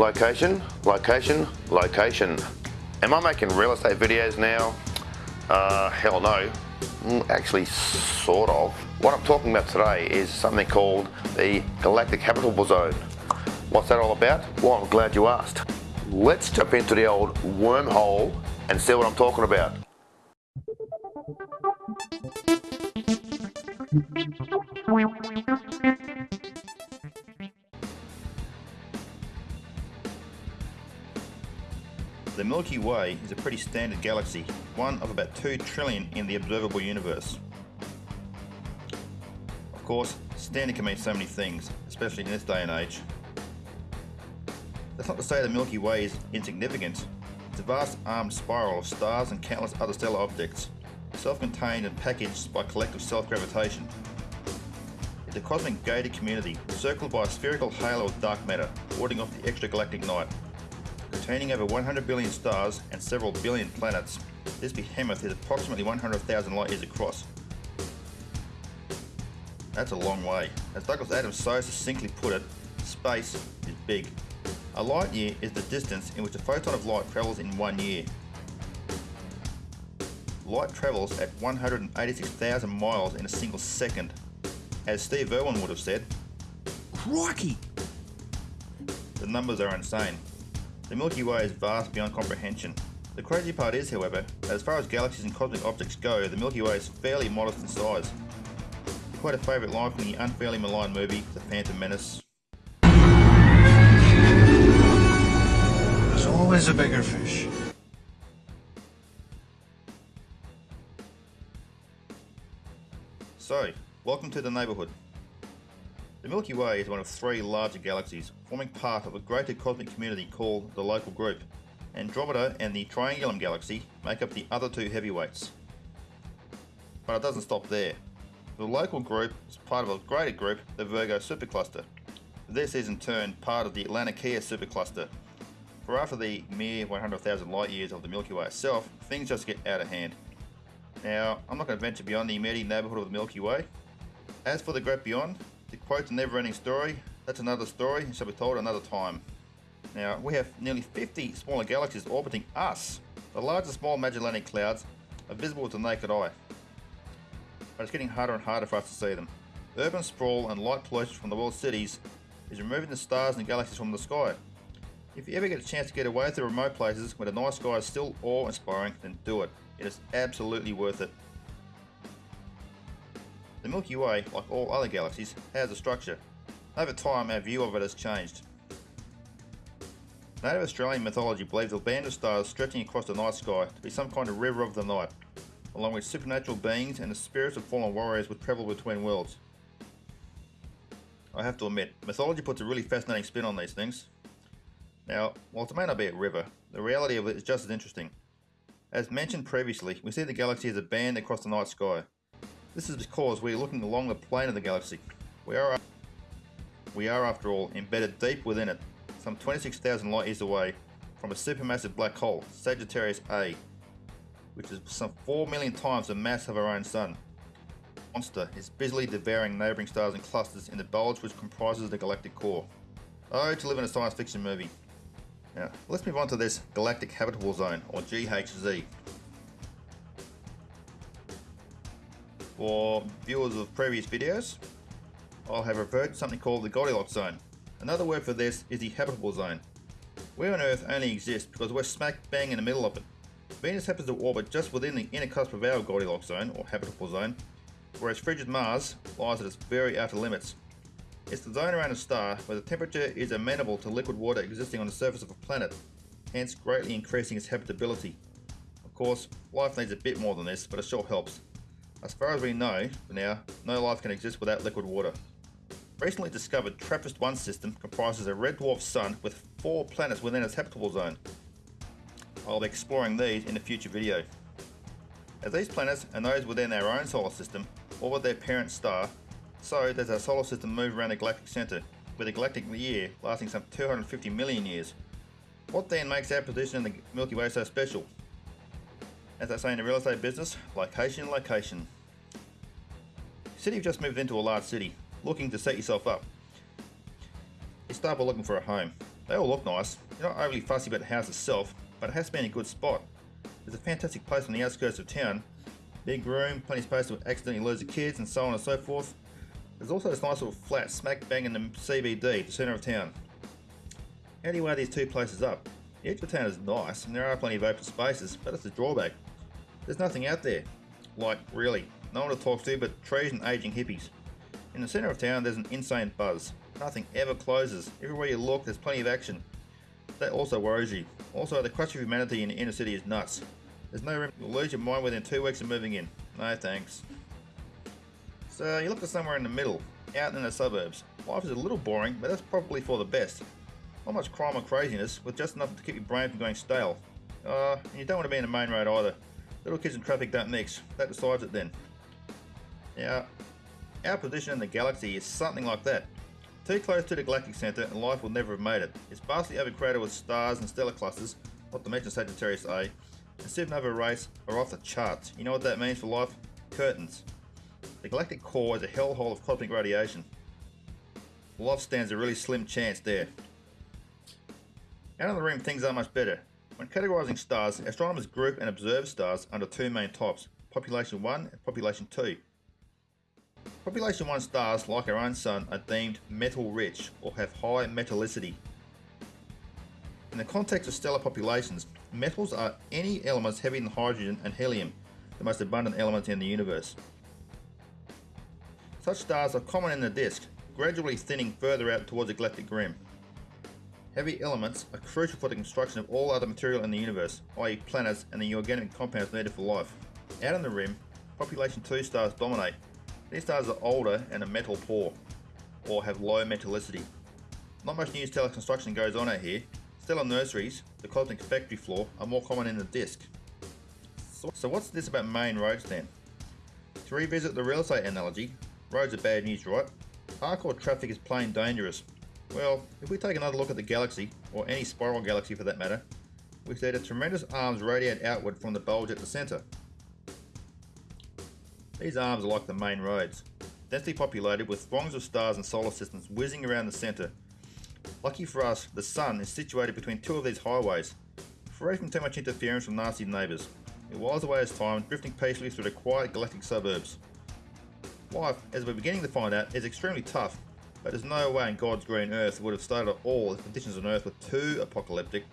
Location, location, location. Am I making real estate videos now? Uh, hell no. Mm, Actually, sort of. What I'm talking about today is something called the Galactic Habitable Zone. What's that all about? Well, I'm glad you asked. Let's jump into the old wormhole and see what I'm talking about. The Milky Way is a pretty standard galaxy, one of about 2 trillion in the observable universe. Of course, standard can mean so many things, especially in this day and age. That's not to say the Milky Way is insignificant. It's a vast armed spiral of stars and countless other stellar objects, self-contained and packaged by collective self-gravitation. It's a cosmic gated community, circled by a spherical halo of dark matter, warding off the extragalactic night. Containing over 100 billion stars and several billion planets, this behemoth is approximately 100,000 light years across. That's a long way. As Douglas Adams so succinctly put it, space is big. A light year is the distance in which a photon of light travels in one year. Light travels at 186,000 miles in a single second. As Steve Irwin would have said, Crikey! the numbers are insane. The Milky Way is vast beyond comprehension. The crazy part is, however, that as far as galaxies and cosmic objects go, the Milky Way is fairly modest in size. Quite a favourite line from the unfairly maligned movie, The Phantom Menace, There's always a bigger fish. So, welcome to the neighbourhood. The Milky Way is one of three larger galaxies, forming part of a greater cosmic community called the Local Group. Andromeda and the Triangulum Galaxy make up the other two heavyweights. But it doesn't stop there. The Local Group is part of a greater group, the Virgo Supercluster. This is in turn part of the Laniakea Supercluster. For after the mere 100,000 light years of the Milky Way itself, things just get out of hand. Now, I'm not going to venture beyond the immediate neighbourhood of the Milky Way. As for the great beyond, to quote the never-ending story, that's another story and shall be told another time. Now, we have nearly 50 smaller galaxies orbiting us. The large and small Magellanic Clouds are visible with the naked eye. But it's getting harder and harder for us to see them. Urban sprawl and light pollution from the world's cities is removing the stars and galaxies from the sky. If you ever get a chance to get away to remote places where the night sky is still awe-inspiring, then do it. It is absolutely worth it. The Milky Way, like all other galaxies, has a structure. Over time, our view of it has changed. Native Australian mythology believes a band of stars stretching across the night sky to be some kind of river of the night, along with supernatural beings and the spirits of fallen warriors would travel between worlds. I have to admit, mythology puts a really fascinating spin on these things. Now, whilst it may not be a river, the reality of it is just as interesting. As mentioned previously, we see the galaxy as a band across the night sky. This is because we are looking along the plane of the galaxy. We are, we are after all, embedded deep within it, some 26,000 light years away from a supermassive black hole, Sagittarius A, which is some 4 million times the mass of our own Sun. Monster is busily devouring neighbouring stars and clusters in the bulge which comprises the galactic core. Oh, to live in a science fiction movie. Now, let's move on to this Galactic Habitable Zone, or GHZ. For viewers of previous videos, I'll have referred to something called the Goldilocks Zone. Another word for this is the Habitable Zone. We on Earth only exist because we're smack bang in the middle of it. Venus happens to orbit just within the inner cusp of our Goldilocks Zone, or Habitable Zone, whereas frigid Mars lies at its very outer limits. It's the zone around a star where the temperature is amenable to liquid water existing on the surface of a planet, hence greatly increasing its habitability. Of course, life needs a bit more than this, but it sure helps. As far as we know, for now, no life can exist without liquid water. Recently discovered TRAPPIST-1 system comprises a red dwarf sun with four planets within its habitable zone. I'll be exploring these in a future video. As these planets and those within our own solar system orbit their parent star, so does our solar system move around the galactic centre, with a galactic year lasting some 250 million years. What then makes our position in the Milky Way so special? As I say in the real estate business, location, location. City you've just moved into a large city, looking to set yourself up. You start by looking for a home. They all look nice. You're not overly fussy about the house itself, but it has to be in a good spot. There's a fantastic place on the outskirts of town. Big room, plenty of space to accidentally lose the kids, and so on and so forth. There's also this nice little flat smack bang in the CBD, the centre of town. How do you weigh these two places up? The edge of town is nice, and there are plenty of open spaces, but it's a drawback. There's nothing out there. Like, really. No one to talk to but trees and aging hippies. In the centre of town, there's an insane buzz. Nothing ever closes. Everywhere you look, there's plenty of action. That also worries you. Also, the crush of humanity in the inner city is nuts. There's no room. You'll lose your mind within two weeks of moving in. No thanks. So you look for somewhere in the middle, out in the suburbs. Life is a little boring, but that's probably for the best. Not much crime or craziness, with just enough to keep your brain from going stale. Uh, and you don't want to be in the main road either. Little kids and traffic don't mix. That decides it then. Now, our position in the galaxy is something like that. Too close to the galactic centre and life will never have made it. It's vastly overcrowded with stars and stellar clusters, not to mention Sagittarius A, and supernova rays are off the charts. You know what that means for life? Curtains. The galactic core is a hellhole of cosmic radiation. Life stands a really slim chance there. Out of the rim, things are much better. When categorizing stars, astronomers group and observe stars under two main types, population 1 and population 2. Population 1 stars, like our own sun, are deemed metal rich or have high metallicity. In the context of stellar populations, metals are any elements heavier than hydrogen and helium, the most abundant elements in the universe. Such stars are common in the disk, gradually thinning further out towards the galactic rim. Heavy elements are crucial for the construction of all other material in the universe, i.e. planets and the organic compounds needed for life. Out on the rim, population 2 stars dominate. These stars are older and are metal poor, or have low metallicity. Not much new stellar construction goes on out here. Stellar nurseries, the cosmic factory floor, are more common in the disk. So what's this about main roads then? To revisit the real estate analogy, roads are bad news, right? Hardcore traffic is plain dangerous, well, if we take another look at the galaxy, or any spiral galaxy for that matter, we see that tremendous arms radiate outward from the bulge at the centre. These arms are like the main roads, densely populated with throngs of stars and solar systems whizzing around the centre. Lucky for us, the Sun is situated between two of these highways, free from too much interference from nasty neighbours. It whiles away its time, drifting peacefully through the quiet galactic suburbs. Life, as we're beginning to find out, is extremely tough but there's no way in God's green earth would have started at all if conditions on Earth were too apocalyptic